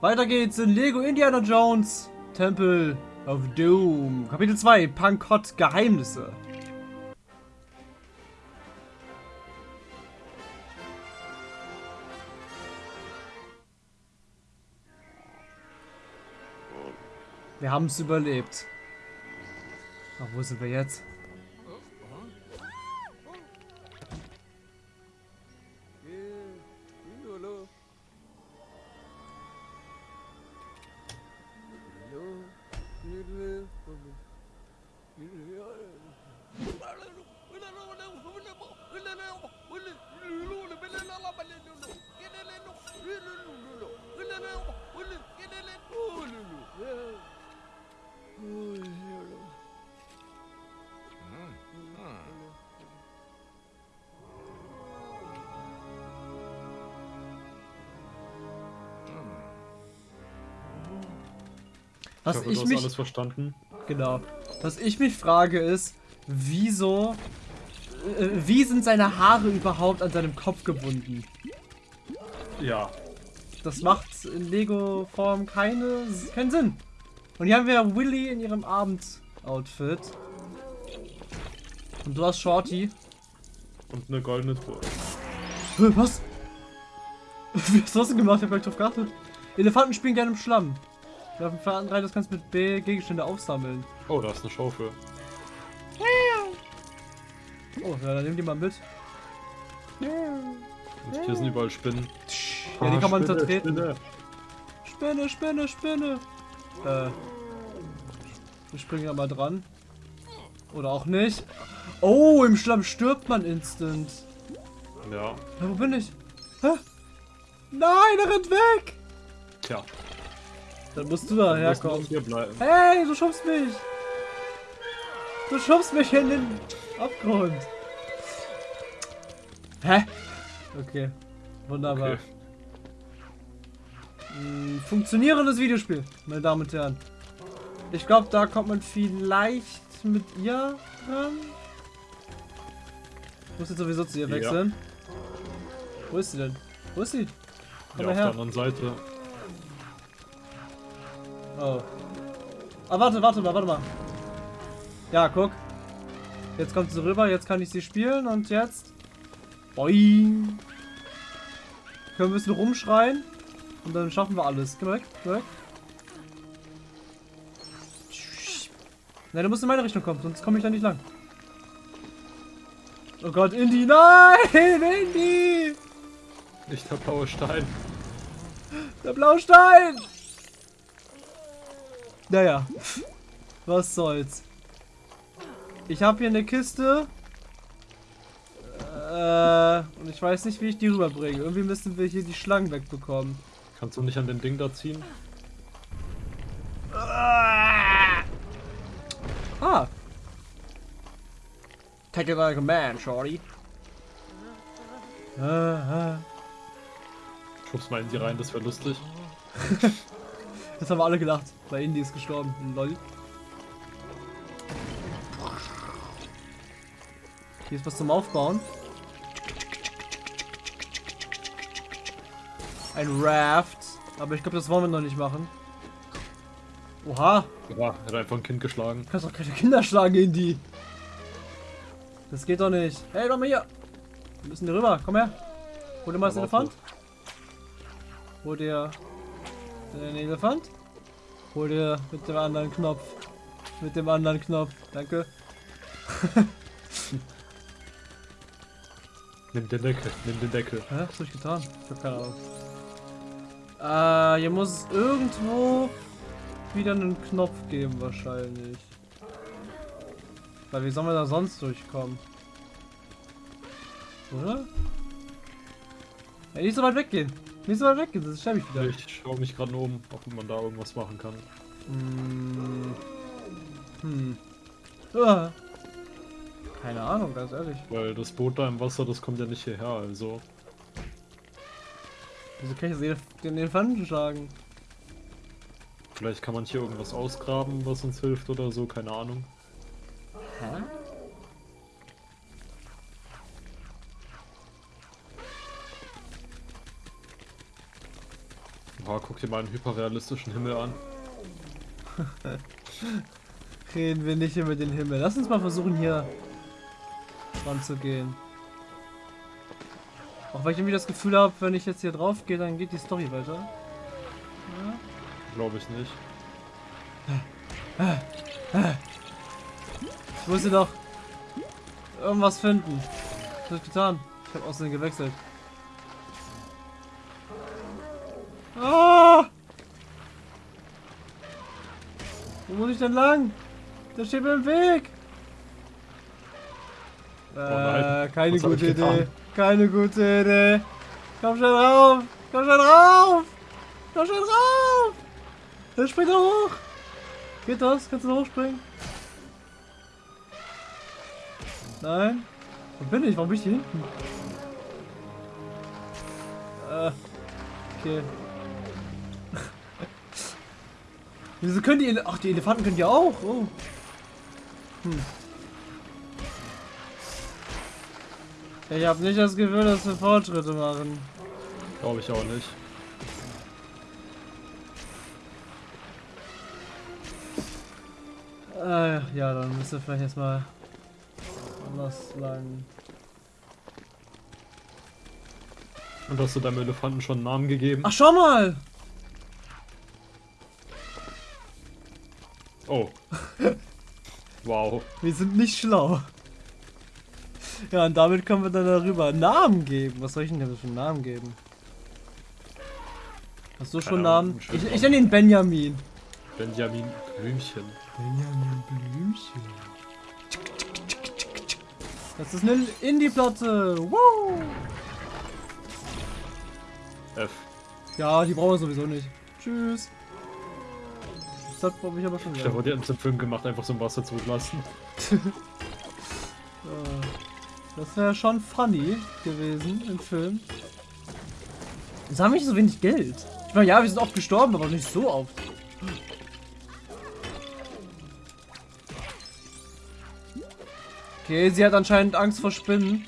Weiter geht's in Lego Indiana Jones Temple of Doom. Kapitel 2, Pankot Geheimnisse. Wir haben es überlebt. Ach, wo sind wir jetzt? Was ich, hoffe, ich du hast mich alles verstanden. Genau. Was ich mich frage ist, wieso. Äh, wie sind seine Haare überhaupt an seinem Kopf gebunden? Ja. Das macht in Lego-Form keine, keinen Sinn. Und hier haben wir Willy in ihrem Abendoutfit. Und du hast Shorty. Und eine goldene Truhe. Was? Wie hast du das denn gemacht? Ich hab gleich drauf geachtet. Elefanten spielen gerne im Schlamm. Auf dem Faden rein, das kannst du mit B Gegenstände aufsammeln. Oh, da ist eine Schaufel. Oh, ja, dann nimm die mal mit. Und hier sind überall Spinnen. Ja, die kann man Spinne, zertreten. Spinne. Spinne, Spinne, Spinne. Äh. Wir springen da mal dran. Oder auch nicht. Oh, im Schlamm stirbt man instant. Ja. Ja, wo bin ich? Hä? Nein, er rennt weg! Tja. Dann musst du da herkommen. hier bleiben. Hey, du schubst mich! Du schubst mich in den Abgrund. Hä? Okay. Wunderbar. Okay. Hm, Funktionierendes Videospiel, meine Damen und Herren. Ich glaube, da kommt man vielleicht mit ihr ran. Ich muss jetzt sowieso zu ihr Ja. wechseln. Wo ist sie denn? Wo ist sie? Komm Ja, mal auf der her. anderen Seite. Oh. Ah, warte, warte mal, warte mal. Ja, guck. Jetzt kommt sie rüber, jetzt kann ich sie spielen und jetzt. Boing. Können wir ein bisschen rumschreien. Und dann schaffen wir alles. Geh mal weg, geh mal weg. Nein, du musst in meine Richtung kommen, sonst komme ich da nicht lang. Oh Gott, Indy, nein, Indy! Nicht der blaue Stein. Der Blaustein! Naja, was soll's. Ich habe hier eine Kiste. Äh, und ich weiß nicht, wie ich die rüberbringe. Irgendwie müssen wir hier die Schlangen wegbekommen. Kannst du nicht an den Ding da ziehen? Ah! Take it like a man, shorty. Ah, ah. Schubst mal in die rein, das wäre lustig. Jetzt haben wir alle gelacht, weil Indy ist gestorben. Lol. Hier ist was zum Aufbauen. Ein Raft. Aber ich glaube, das wollen wir noch nicht machen. Oha, Ja, hat einfach ein Kind geschlagen. du kannst doch keine Kinder schlagen, Indy. Das geht doch nicht. Hey, komm mal hier. Wir müssen hier rüber. Komm her. Hol dir mal das Elefant. Hol dir den Elefant. Hol dir mit dem anderen Knopf. Mit dem anderen Knopf. Danke. Nimm den Deckel, nimm den Deckel. Hä? Was hab ich getan? Ich hab keine Ahnung. Äh, hier muss es irgendwo wieder einen Knopf geben wahrscheinlich. Weil wie sollen wir da sonst durchkommen? Oder? Ja, nicht so weit weggehen. Nicht so weit weggehen, das sterbe ich wieder. Ich schaue mich gerade oben, ob man da irgendwas machen kann. Hm. Hm. Ah. Keine Ahnung, ganz ehrlich. Weil das Boot da im Wasser, das kommt ja nicht hierher, also. Wieso kann ich jetzt den Elefanten schlagen? Vielleicht kann man hier irgendwas ausgraben, was uns hilft oder so, keine Ahnung. Hä? Oha, guck dir mal einen hyperrealistischen Himmel an. Reden wir nicht über den Himmel. Lass uns mal versuchen, hier ranzugehen. Auch weil ich irgendwie das Gefühl habe, wenn ich jetzt hier drauf gehe, dann geht die Story weiter. Ja. Glaube ich nicht. Ich musste doch irgendwas finden. Was hab ich getan? Ich habe außerdem gewechselt. Muss ich denn lang? Der steht mir im Weg. nein. Äh, keine Was gute? Idee. Keine gute Idee. Komm schon rauf. Komm schon rauf. Komm schon rauf. Dann spring doch hoch. Geht das? Kannst du hochspringen? Nein. Wo bin ich? Warum bin ich hier hinten? Äh, okay. Wieso können die... Ele Ach, die Elefanten können ja auch. Oh. Hm. Ich habe nicht das Gefühl, dass wir Fortschritte machen. Glaube ich auch nicht. Äh, ja, dann müssen wir vielleicht erstmal anders lang. Und hast du deinem Elefanten schon einen Namen gegeben? Ach, schau mal! Oh. wow. Wir sind nicht schlau. Ja, und damit können wir dann darüber Namen geben. Was soll ich denn für einen Namen geben? Hast du schon Keine Namen? Ich, ich nenne ihn Benjamin. Benjamin Blümchen. Benjamin Blümchen. Das ist eine Indie-Platte. Wow! F. Ja, die brauchen wir sowieso nicht. Tschüss. Das glaube ich aber schon Da gesagt. wurde jetzt im Film gemacht, einfach so im Wasser zulassen. Äh, Das wäre schon funny gewesen im Film. Jetzt haben wir nicht so wenig Geld. Ich meine, ja, wir sind oft gestorben, aber nicht so oft. Okay, sie hat anscheinend Angst vor Spinnen.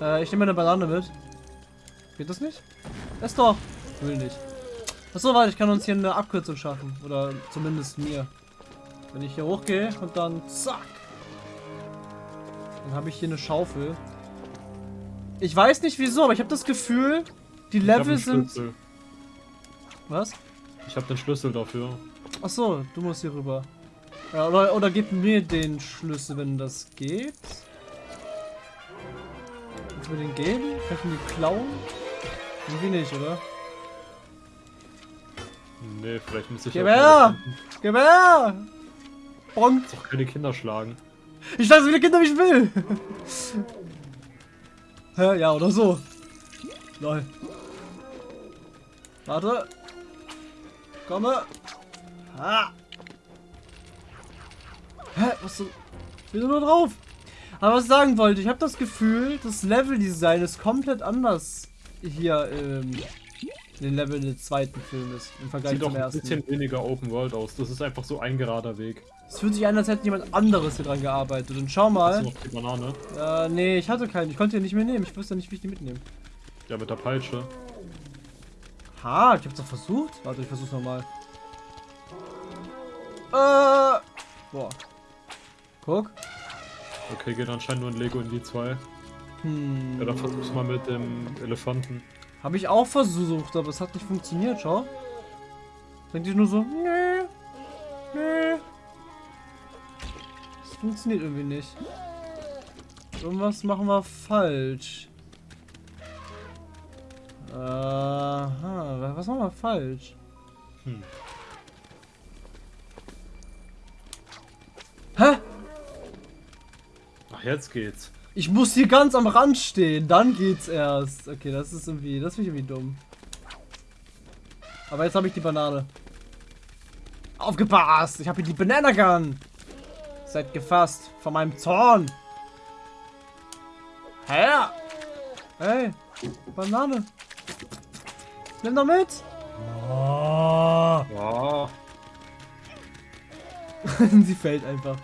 Äh, ich nehme eine Banane mit. Geht das nicht? Ess doch. Will nicht. Achso, warte, ich kann uns hier eine Abkürzung schaffen. Oder zumindest mir. Wenn ich hier hochgehe und dann zack. Dann habe ich hier eine Schaufel. Ich weiß nicht wieso, aber ich habe das Gefühl, die Level sind. Was? Ich habe den Schlüssel dafür. Ach so, du musst hier rüber. Ja, oder, oder gib mir den Schlüssel, wenn das geht. Kannst du mir den geben? Kann ich ihn klauen? Irgendwie nicht, oder? Nee, vielleicht muss ich Gib her! Gib her! Bonk! Jetzt auch keine Kinder schlagen. Ich schlage so viele Kinder, wie ich will! Hä? Ja, oder so. Lol. Warte. Komme. Ah. Hä? Was so? Ich bin nur drauf. Aber was ich sagen wollte, ich habe das Gefühl, das Leveldesign ist komplett anders hier ähm, den Level des zweiten Filmes im Vergleich Sieht auch zum ein ersten. bisschen weniger Open World aus. Das ist einfach so ein gerader Weg. Es fühlt sich an, als hätte jemand anderes hier dran gearbeitet. Und schau Hast mal. du noch die Banane? Äh, nee, ich hatte keinen. Ich konnte ihn nicht mehr nehmen. Ich wusste nicht, wie ich die mitnehmen. Ja, mit der Peitsche. Ha, ich hab's doch versucht. Warte, ich versuch's nochmal. Äh. Boah. Guck. Okay, geht anscheinend nur ein Lego in die zwei. Hm. Ja, dann versuch's mal mit dem Elefanten. Habe ich auch versucht, aber es hat nicht funktioniert, schau. Denkt ihr nur so, nee, nee. Das funktioniert irgendwie nicht. Irgendwas machen wir falsch. Aha, was machen wir falsch? Hm. Hä? Ach, jetzt geht's. Ich muss hier ganz am Rand stehen, dann geht's erst. Okay, das ist irgendwie, das finde ich irgendwie dumm. Aber jetzt habe ich die Banane. Aufgepasst! Ich habe hier die Banana Gun. Seid gefasst von meinem Zorn. Hä? Hey, Banane. Nimm doch mit. Oh. Ja. Sie fällt einfach.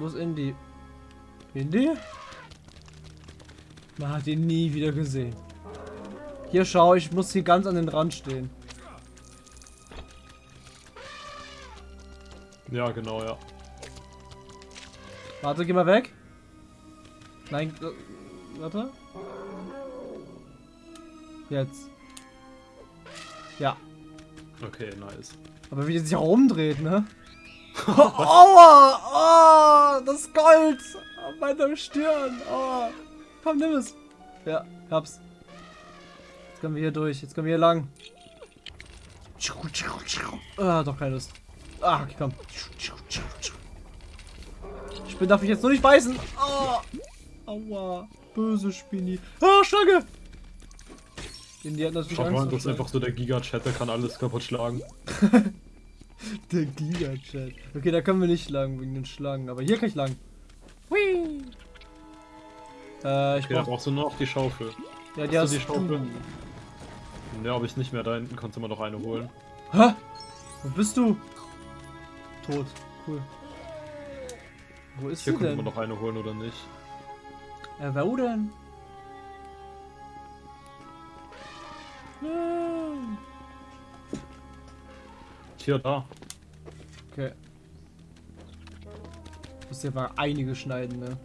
Ah. Muss in die. Indy? Man hat ihn nie wieder gesehen. Hier schau, ich muss hier ganz an den Rand stehen. Ja, genau, ja. Warte, geh mal weg. Nein, äh, warte. Jetzt. Ja. Okay, nice. Aber wie der sich auch umdreht, ne? Aua! Oh, das Gold! Auf meiner Stirn! Aua! Komm, nimm es! Ja, hab's. Jetzt können wir hier durch. Jetzt können wir hier lang. Ah, doch keine Lust. Ah, okay, komm. Spinne darf ich jetzt nur nicht beißen. Oh. Aua. Böse Spinni. Ah, Schlange! Den die hat natürlich Schau Angst mal, das ist einfach so der Giga-Chat, der kann alles kaputt schlagen. Der Giga-Chat. Okay, da können wir nicht lang wegen den Schlangen. Aber hier kann ich lang. Hui. Äh, ich Okay, da brauch... brauchst du nur noch die Schaufel. Ja, die hast du die Schaufel? du. Ne, habe ich nicht mehr. Da hinten konnte man noch eine holen. Hä? Wo bist du? Tot. Cool. Wo ist Hier konnte man noch eine holen oder nicht. Äh, wo denn? Nein. Hier, da. Okay. Muss ja mal einige schneiden, ne?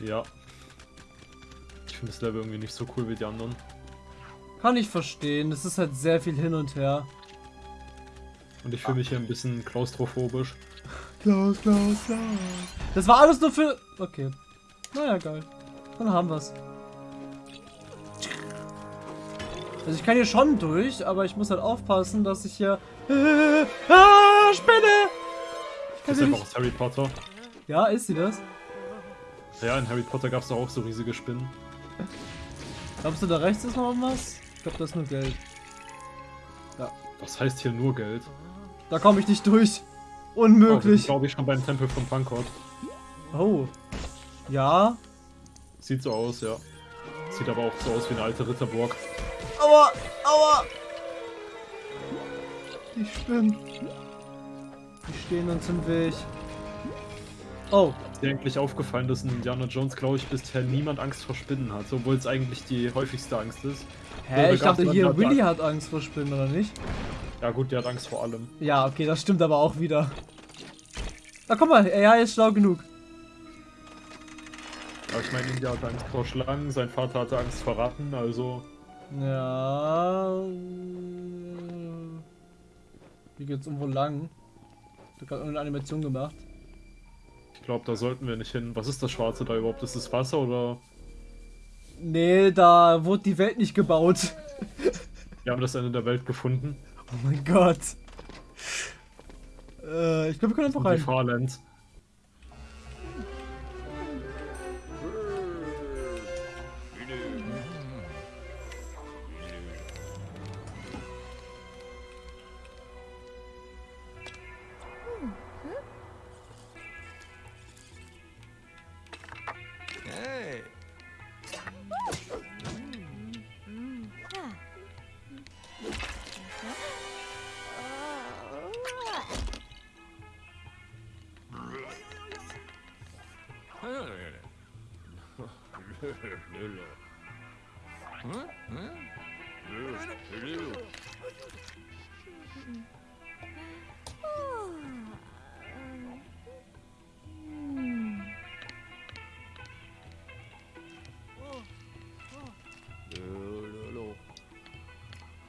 Ja. Ich finde das Level irgendwie nicht so cool wie die anderen. Kann ich verstehen. Es ist halt sehr viel hin und her. Und ich fühle mich hier ein bisschen klaustrophobisch. Klaus, Klaus, Klaus. Das war alles nur für. Okay. Naja, geil. Dann haben wir's. Also ich kann hier schon durch, aber ich muss halt aufpassen, dass ich hier. ah, Spinne! Ich kann Das ist sie einfach nicht. aus Harry Potter. Ja, ist sie das? Ja, in Harry Potter gab es auch so riesige Spinnen. Glaubst du, da rechts ist noch was? Ich glaube, das ist nur Geld. Das heißt hier nur Geld. Da komme ich nicht durch. Oh, Unmöglich. glaube ich schon beim Tempel von Pankot. Oh. Ja. Sieht so aus, ja. Sieht aber auch so aus wie eine alte Ritterburg. Aua! Aua! Die Spinnen. Die stehen uns im Weg. Oh. Ist dir eigentlich aufgefallen, dass in Indiana Jones, glaube ich, bisher niemand Angst vor Spinnen hat, obwohl es eigentlich die häufigste Angst ist. Hä? Ich dachte hier, dann- Willy hat Angst vor Spinnen, oder nicht? Ja gut, die hat Angst vor allem. Ja, okay, das stimmt aber auch wieder. Na guck mal, AI ist schlau genug. Aber ich meine, India hatte Angst vor Schlangen, sein Vater hatte Angst vor Ratten, also... Ja. Hier geht's irgendwo lang. Ich hab gerade irgendeine Animation gemacht. Ich glaube, da sollten wir nicht hin. Was ist das Schwarze da überhaupt? Ist das Wasser oder... Nee, da wurde die Welt nicht gebaut. Wir haben das Ende der Welt gefunden. Oh mein Gott. Äh, ich glaube, wir können einfach Und die rein.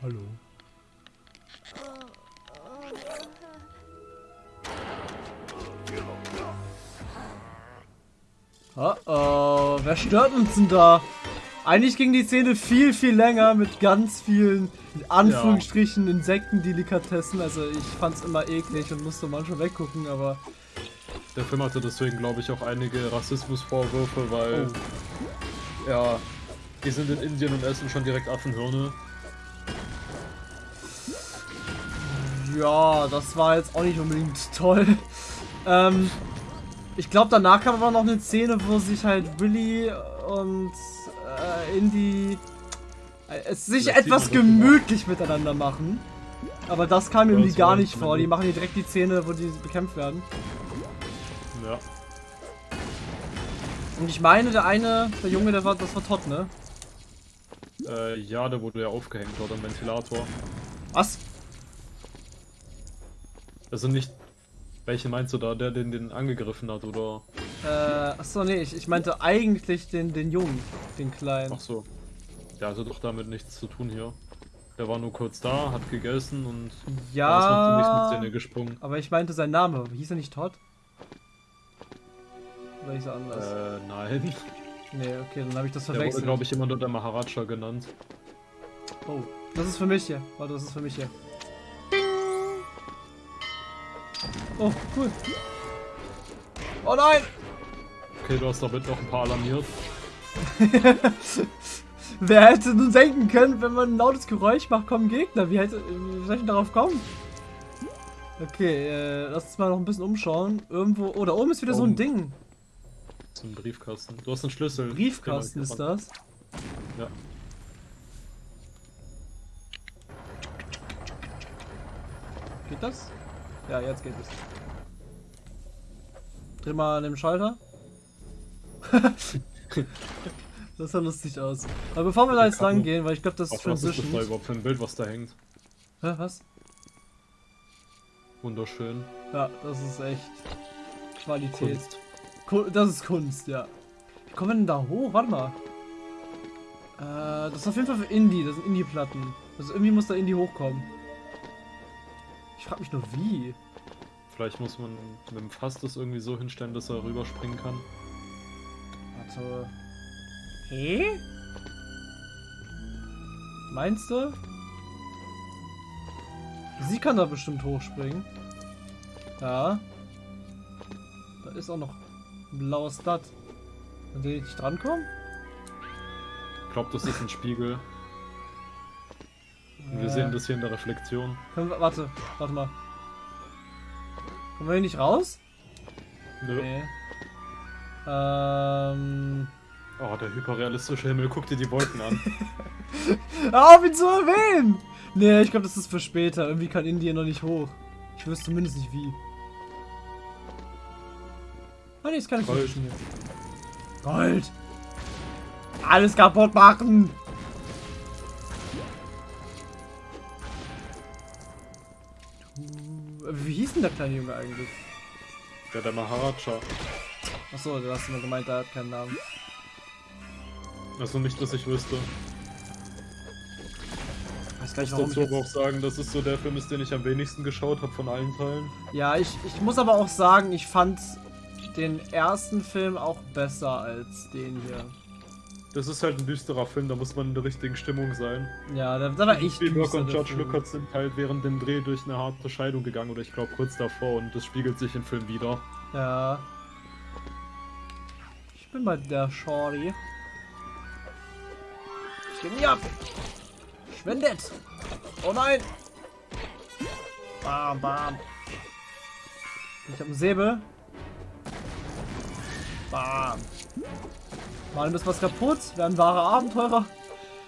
Hallo. Oh oh, wer stört uns denn da? Eigentlich ging die Szene viel, viel länger mit ganz vielen, in Anführungsstrichen, Insektendelikatessen. Also ich fand's immer eklig und musste manchmal weggucken, aber... Der Film hatte deswegen, glaube ich, auch einige Rassismusvorwürfe, weil... Ja, die sind in Indien und essen schon direkt Affenhirne. Ja, das war jetzt auch nicht unbedingt toll. Ähm, ich glaube, danach kam aber noch eine Szene, wo sich halt Willy und äh, Indy äh, es sich sieht etwas das gemütlich miteinander machen. Aber das kam irgendwie das gar nicht vor. Die machen hier direkt die Szene, wo die bekämpft werden. Ja. Und ich meine, der eine, der Junge, der war, das war Todd, ne? Äh, ja, der wurde ja aufgehängt dort am Ventilator. Was? Also nicht. Welchen meinst du da? Der, den den angegriffen hat, oder? Äh, achso, nee, ich, ich meinte eigentlich den, den Jungen, den Kleinen. Ach so. Der hatte doch damit nichts zu tun hier. Der war nur kurz da, hat gegessen und ist Ja, nicht mit Szene gesprungen. aber ich meinte sein Name. Hieß er nicht Todd? Oder hieß er anders? Äh, nein. Nee, okay, dann habe ich das Der wurde, verwechselt. glaube ich, immer nur der Maharaja genannt. Oh, das ist für mich hier. Warte, das ist für mich hier. Oh, cool. Oh nein! Okay, du hast damit noch ein paar alarmiert. Wer hätte nun denken können, wenn man ein lautes Geräusch macht, kommen Gegner? Wie, hätte, wie soll ich denn darauf kommen? Okay, äh, lass uns mal noch ein bisschen umschauen. Irgendwo. Oh, da oben ist wieder so ein Oben. Ding. So ein Briefkasten. Du hast einen Schlüssel. Briefkasten ist das. Ja. Geht das? Ja, jetzt geht es. Dreh mal an dem Schalter. das sah lustig aus. Aber bevor wir da jetzt lang gehen, weil ich glaube, das ist Ach, was ist das da Transition. überhaupt für ein Bild, was da hängt? Hä, was? Wunderschön. Ja, das ist echt Qualität. Kunst. Ku das ist Kunst, ja. Wie kommen wir denn da hoch? Warte mal. Äh, das ist auf jeden Fall für Indie. Das sind Indie-Platten. Also irgendwie muss da Indie hochkommen. Ich frage mich nur wie. Vielleicht muss man mit dem Fass das irgendwie so hinstellen, dass er rüberspringen kann. Warte. Hä? Meinst du? Sie kann da bestimmt hochspringen. Ja. Da ist auch noch ein blaues Stat. An den ich nicht drankomme? Ich glaube, das ist ein Spiegel. Und wir sehen das hier in der Reflexion. Wir, warte, warte mal. Kommen wir hier nicht raus? Nö. Nee. Ähm. Oh, der hyperrealistische Himmel. Guck dir die Wolken an. Auf ihn zu erwähnen! Nee, ich glaube, das ist für später. Irgendwie kann Indien noch nicht hoch. Ich wüsste zumindest nicht wie. Ah, nee, das kann ich Gold. nicht. Gold! Alles kaputt machen! Hieß denn der kleine Junge eigentlich? Ja, der Maharaja. Achso, du hast immer gemeint, der hat keinen Namen. Also nicht, dass ich wüsste. Ich weiß gar Ich muss dazu aber auch jetzt... sagen, dass es so der Film ist, den ich am wenigsten geschaut habe von allen Teilen. Ja, ich, ich muss aber auch sagen, ich fand den ersten Film auch besser als den hier. Das ist halt ein düsterer Film, da muss man in der richtigen Stimmung sein. Ja, da, da war echt Spielberg und George Film. Lucas sind halt während dem Dreh durch eine harte Scheidung gegangen oder ich glaube kurz davor und das spiegelt sich im Film wieder. Ja. Ich bin bei der Shorty. Ich nie ab. Schwendet. Oh nein. Bam, bam. Ich hab einen Säbel. Bam. Mal ein bisschen was kaputt. Werden wahre Abenteurer.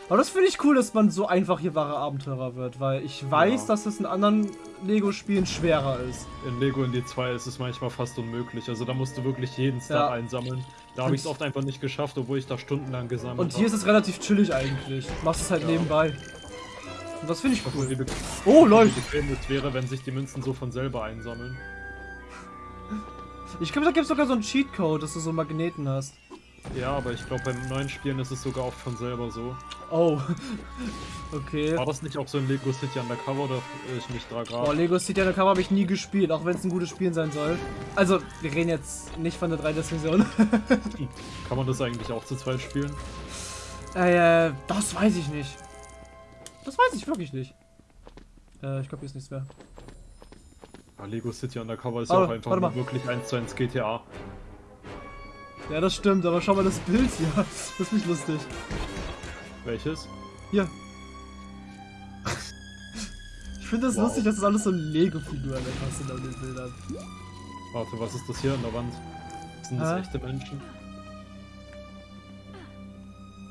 Aber das finde ich cool, dass man so einfach hier wahre Abenteurer wird, weil ich weiß, Ja. dass es in anderen Lego-Spielen schwerer ist. In Lego in die 2 ist es manchmal fast unmöglich. Also da musst du wirklich jeden Star Ja. einsammeln. Da habe ich es oft einfach nicht geschafft, obwohl ich da stundenlang gesammelt Und hier ist es relativ chillig eigentlich. Du machst es halt Ja. nebenbei. Und das finde ich cool. Wie Oh, wie bequem es wäre, wenn sich die Münzen so von selber einsammeln. Ich glaube, da gibt es sogar so einen Cheatcode, dass du so Magneten hast. Ja, aber ich glaube, beim neuen Spielen ist es sogar oft von selber so. Oh. Okay. War das nicht auch so in Lego City Undercover oder irre ich mich da Oh, gerade? Lego City Undercover habe ich nie gespielt, auch wenn es ein gutes Spiel sein soll. Also, wir reden jetzt nicht von der 3DS-Version. Kann man das eigentlich auch zu zweit spielen? äh, das weiß ich nicht. Das weiß ich wirklich nicht. Äh, ich glaube, hier ist nichts mehr. Ja, Lego City Undercover ist Aber, ja auch einfach wirklich 1 zu 1 GTA. Ja, das stimmt, aber schau mal das Bild hier. Das ist nicht lustig. Welches? Hier. Ich finde das Wow. lustig, dass das alles so Lego-Figuren einfach sind auf den Bildern. Warte, was ist das hier an der Wand? Sind das Hä? echte Menschen?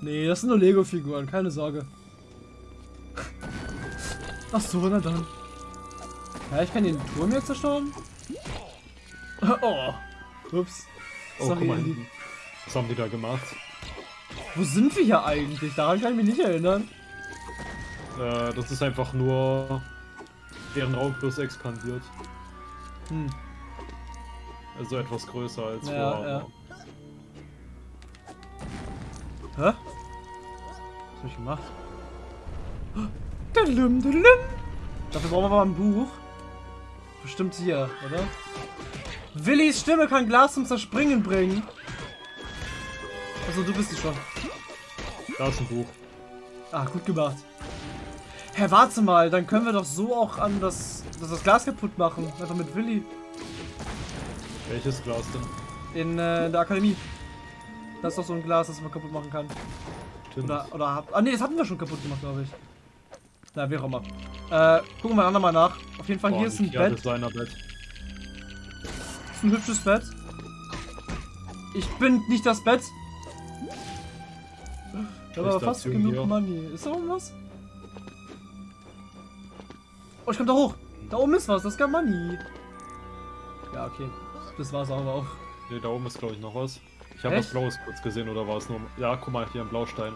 Nee, das sind nur Lego-Figuren, keine Sorge. Ach so, na dann. Ja, ich kann den Turm jetzt zerstören. Oh. Ups. Oh, Sorry, guck mal. Was haben die da gemacht? Wo sind wir hier eigentlich? Daran kann ich mich nicht erinnern. Äh, das ist einfach nur deren Raum plus expandiert. Hm. Also etwas größer als Ja, vorher. ja. Hä? Was hab ich gemacht? Dalum, dalum. Dafür brauchen wir mal ein Buch. Bestimmt hier, oder? Willis Stimme kann Glas zum Zerspringen bringen. Also du bist die schon. Da ist ein Buch. Ah, gut gemacht. Hä, warte mal, dann können wir doch so auch an das, das, das Glas kaputt machen. Einfach mit Willi. Welches Glas denn? In, äh, der Akademie. Das ist doch so ein Glas, das man kaputt machen kann. Stimmt. Oder, oder hab, Ah, nee, das hatten wir schon kaputt gemacht, glaube ich. Na, wie auch immer. Äh, gucken wir mal nach. Auf jeden Fall, Boah, hier ist ein ja, Bett. Ist ein hübsches Bett. Ich bin nicht das Bett. Ich aber fast genug hier. Money. Ist da oben was? Oh, ich komm da hoch. Da oben ist was. Das ist gar Money. Ja, okay. Das war's aber auch. Ne, da oben ist glaube ich noch was. Ich habe was Blaues kurz gesehen oder war es nur. Ja, guck mal, hier ein Blaustein.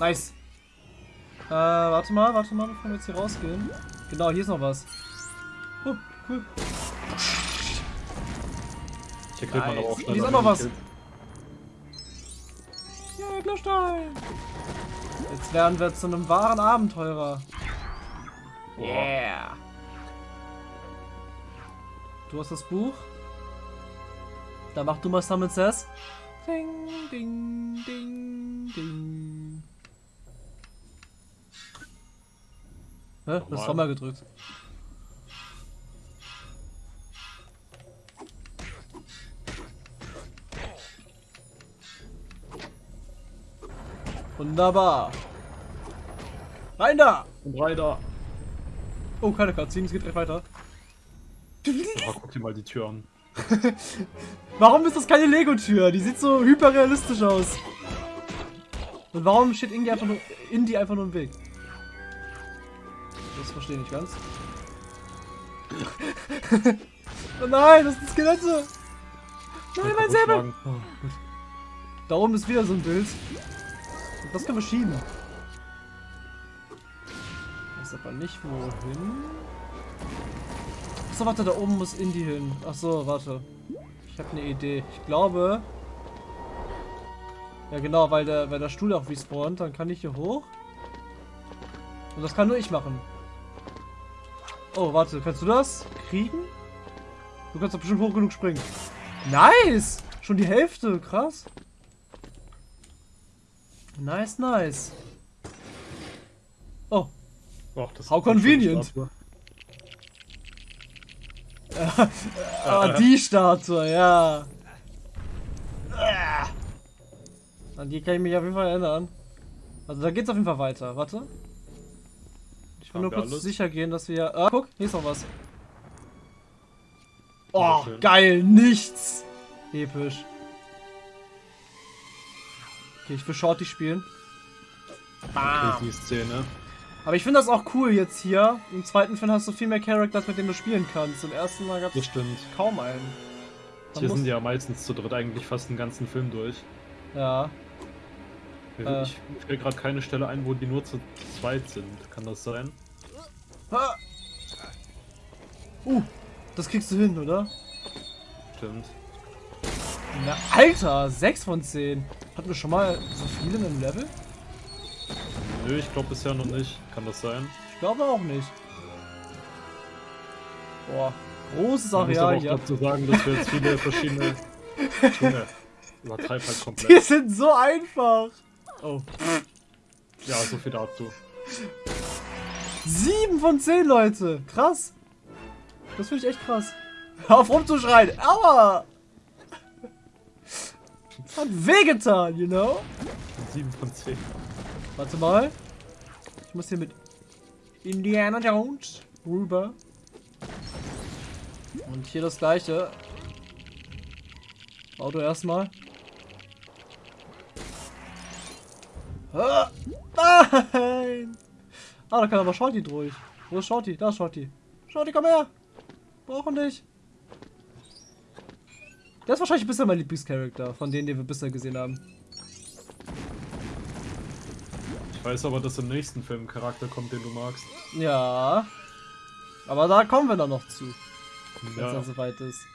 Nice. Äh, warte mal, warte mal, bevor wir jetzt hier rausgehen. Genau, hier ist noch was. Oh, cool. Hier kriegt man aber auch Hier schnell ist auch an noch den was. Ja, Glückstein. Jetzt werden wir zu einem wahren Abenteurer. Boah. Yeah. Du hast das Buch. Dann mach du mal Summon Says. Ding, ding, ding, ding. Hä? Das Nochmal. war mal gedrückt. Wunderbar. Rein da! Und rein Oh, keine Cutscene, es geht direkt weiter. Oh, guck dir mal die Tür an. Warum ist das keine Lego-Tür? Die sieht so hyperrealistisch aus. Und warum steht Indie einfach nur, Indie einfach nur im Weg? Das verstehe ich nicht ganz. oh nein, das sind Skelette! Nein, mein Säbel! Oh. Da oben ist wieder so ein Bild. Das können wir schieben. Weiß aber nicht wohin. Achso, warte, da oben muss Indie hin. Achso, warte. Ich habe eine Idee. Ich glaube. Ja genau, weil der, weil der Stuhl auch respawnt, dann kann ich hier hoch. Und das kann nur ich machen. Oh, warte, kannst du das kriegen? Du kannst doch bestimmt hoch genug springen. Nice! Schon die Hälfte, krass. Nice, nice. Oh, das How convenient. Ah, die Statue, ja. An die kann ich mich auf jeden Fall erinnern. Also da geht's auf jeden Fall weiter. Warte. Ich will nur kurz alles? sicher gehen, dass wir... Ah, guck, hier ist noch was. Oh, geil, nichts. Episch. Okay, ich will Shorty spielen. Okay, die Szene. Aber ich finde das auch cool jetzt hier. Im zweiten Film hast du viel mehr Characters, mit denen du spielen kannst. Im ersten Mal gab Das es stimmt. kaum einen. Man Hier sind ja meistens zu dritt eigentlich fast den ganzen Film durch. Ja. Äh. Ich fällt gerade keine Stelle ein, wo die nur zu zweit sind. Kann das sein? Ah. Uh, das kriegst du hin, oder? Stimmt. Na, Alter, 6 von 10. Hatten wir schon mal so viele in einem Level? Nö, ich glaube bisher noch nicht. Kann das sein? Ich glaube auch nicht. Boah, großes Areal hier. dazu sagen, dass wir jetzt viele verschiedene... Junge, übertreib halt Die komplett. sind so einfach. Oh. Ja, so viel dazu. 7 von 10, Leute. Krass. Das finde ich echt krass. Hör auf rumzuschreien. Aua. Hat wehgetan, you know? 7 von 10. Warte mal. Ich muss hier mit Indiana Jones rüber. Und hier das gleiche. Auto erstmal. Ah, nein! Ah, da kann aber Shorty durch. Wo ist Shorty? Da ist Shorty. Shorty, komm her! Brauchen dich. Der ist wahrscheinlich bisher mein Lieblingscharakter, von denen, die wir bisher gesehen haben. Ich weiß aber, dass im nächsten Film ein Charakter kommt, den du magst. Ja. Aber da kommen wir dann noch zu, wenn es Ja, dann soweit ist.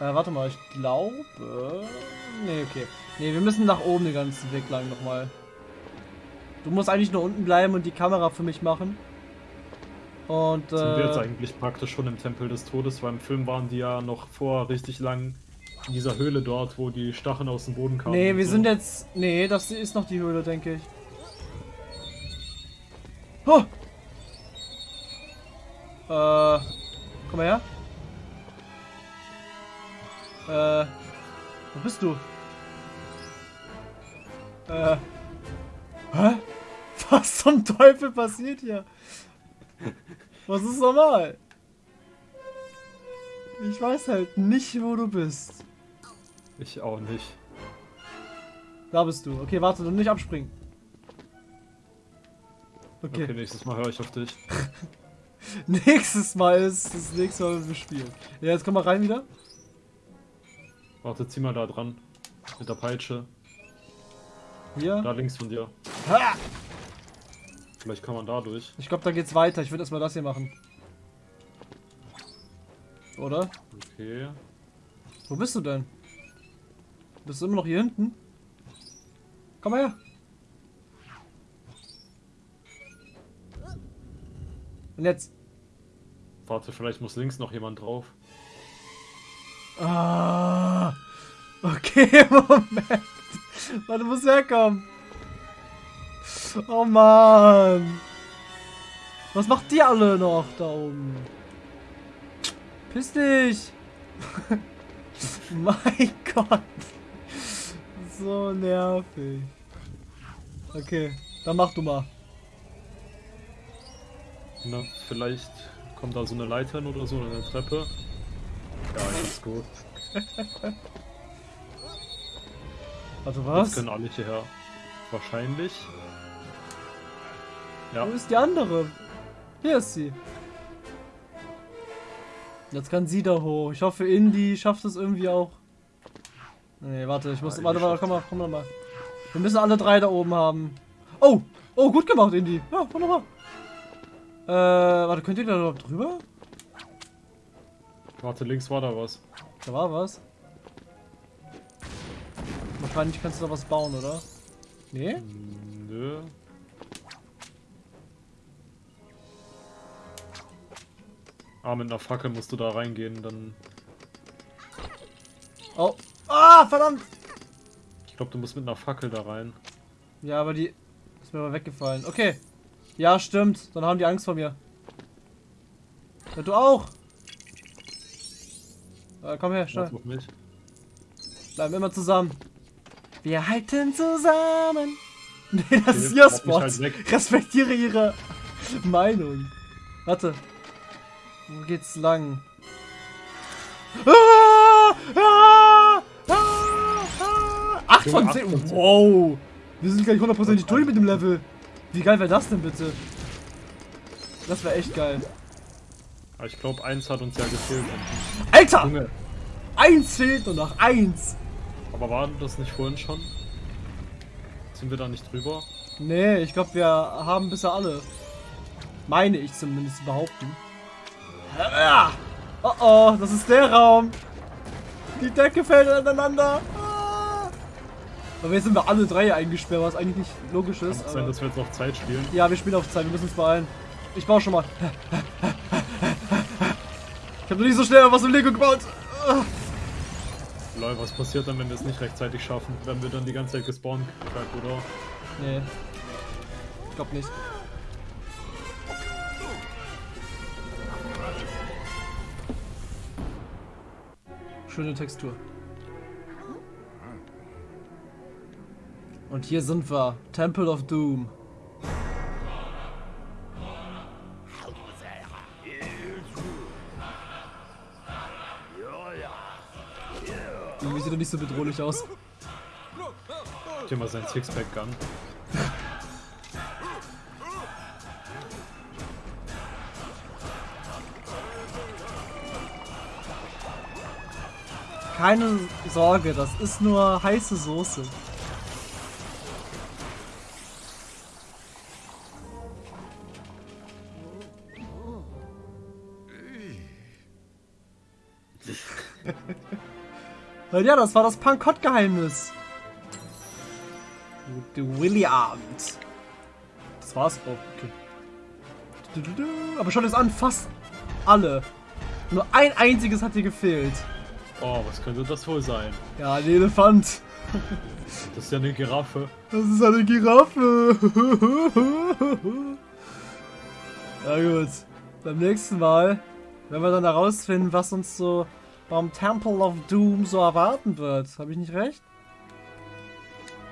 Äh, warte mal, ich glaube... Nee, okay. Nee, wir müssen nach oben den ganzen Weg lang nochmal. Du musst eigentlich nur unten bleiben und die Kamera für mich machen. Und, sind wir jetzt äh... eigentlich praktisch schon im Tempel des Todes, weil im Film waren die ja noch vor richtig lang in dieser Höhle dort, wo die Stacheln aus dem Boden kamen. Nee, wir so. sind jetzt... Nee, das ist noch die Höhle, denke ich. Oh! Äh... Komm mal her. Äh... Wo bist du? Äh... Hä? Was zum Teufel passiert hier? Was ist normal? Ich weiß halt nicht, wo du bist. Ich auch nicht. Da bist du. Okay, warte, du nicht abspringen. Okay, Okay. nächstes Mal höre ich auf dich. Nächstes Mal ist das nächste Mal, wenn wir spielen. Ja, jetzt komm mal rein wieder. Warte, zieh mal da dran. Mit der Peitsche. Hier. Da links von dir. Ha! Vielleicht kann man da durch. Ich glaube, da geht's weiter. Ich würde erstmal das hier machen. Oder? Okay. Wo bist du denn? Bist du immer noch hier hinten? Komm mal her. Und jetzt. Warte, vielleicht muss links noch jemand drauf. Ah. Okay, Moment. Warte, muss herkommen. Oh Mann. Was macht die alle noch da oben? Piss dich. mein Gott. So nervig. Okay, dann mach du mal. Na, vielleicht kommt da so eine Leiter hin oder so, oder eine Treppe. Ja, ist gut. Warte, Jetzt was? können alle hierher. Wahrscheinlich. Ja, Wo ist die andere? Hier ist sie. Jetzt kann sie da hoch. Ich hoffe, Indy schafft es irgendwie auch. Nee, warte, ich muss. Ja, warte, warte, komm mal, komm mal mal. Wir müssen alle drei da oben haben. Oh! Oh, gut gemacht, Indy. Ja, wunderbar. Äh, warte, könnt ihr da überhaupt drüber? warte, links war da was. Da war was. Wahrscheinlich kannst du da was bauen, oder? Nee? Nö. Ah, mit einer Fackel musst du da reingehen, dann. Oh. Ah, verdammt! Ich glaube, du musst mit einer Fackel da rein. Ja, aber die ist mir aber weggefallen. Okay. Ja, stimmt. Dann haben die Angst vor mir. Ja, du auch. Äh, komm her, schnell. Bleiben immer zusammen. Wir halten zusammen. Nee, das ist Okay, ihr mach mich Spot. halt. Respektiere ihre Meinung. Warte. Wo geht's lang? Ah! Ah! Ah! 8 von Junge, 10. acht von zehn. Wow. Wir sind gleich hundertprozentig durch mit dem Level. Wie geil wäre das denn bitte? Das wäre echt geil. Ich glaube, eins hat uns ja gefehlt. Alter! Junge, Eins fehlt nur noch. Eins. aber war das nicht vorhin schon? Sind wir da nicht drüber? Nee, ich glaube, wir haben bisher alle. Meine ich zumindest zu behaupten. Oh oh, das ist der Raum. Die Decke fällt aneinander. Ah! Aber jetzt sind wir alle drei eingesperrt, was eigentlich nicht logisch Kann ist. es sein, dass wir jetzt noch Zeit spielen? ja, wir spielen auf Zeit, wir müssen uns beeilen. Ich baue schon mal. Ich habe noch nie so schnell was im Lego gebaut. Lol, was passiert dann, wenn wir es nicht rechtzeitig schaffen? Werden wir dann die ganze Zeit gespawnt, oder? Nee. Ich glaube nicht. Schöne Textur. Und hier sind wir. Temple of Doom. Irgendwie sieht er nicht so bedrohlich aus. Hier mal sein Sixpack-Gun. Keine Sorge, das ist nur heiße Soße. ja, das war das Pankott-Geheimnis. Williams. Das war's auch. Okay. Aber schau das an, fast alle. Nur ein einziges hat dir gefehlt. Oh, was könnte das wohl sein? Ja, ein Elefant. Das ist ja eine Giraffe. Das ist eine Giraffe. ja gut. Beim nächsten Mal werden wir dann herausfinden, was uns so beim Temple of Doom so erwarten wird. Habe ich nicht recht?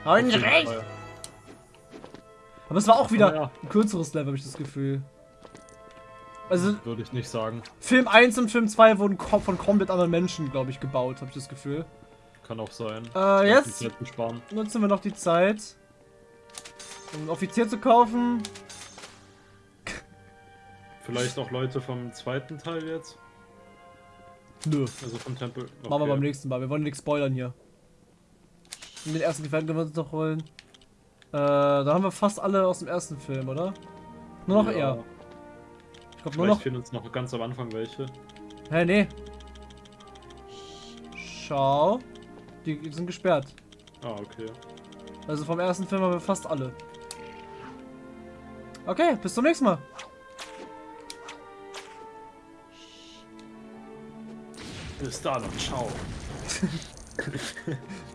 Habe ich nicht recht? Fall. Aber es war auch wieder ein kürzeres Level, habe ich das Gefühl. Also. Würde ich nicht sagen. Film 1 und Film 2 wurden von komplett anderen Menschen, glaube ich, gebaut, habe ich das Gefühl. Kann auch sein. Äh, jetzt nutzen wir noch die Zeit, um einen Offizier zu kaufen. Vielleicht auch Leute vom zweiten Teil jetzt? Nö. Also vom Tempel. Okay. Machen wir beim nächsten Mal. Wir wollen nichts spoilern hier. In den ersten Gefährten können wir uns noch holen. Äh, da haben wir fast alle aus dem ersten Film, oder? Nur noch ja. er. Ich glaube nur noch. fehlen uns noch ganz am Anfang welche. Hä, nee. Schau. Die sind gesperrt. Ah, okay. Also vom ersten Film haben wir fast alle. Okay, bis zum nächsten Mal. Bis dann, ciao.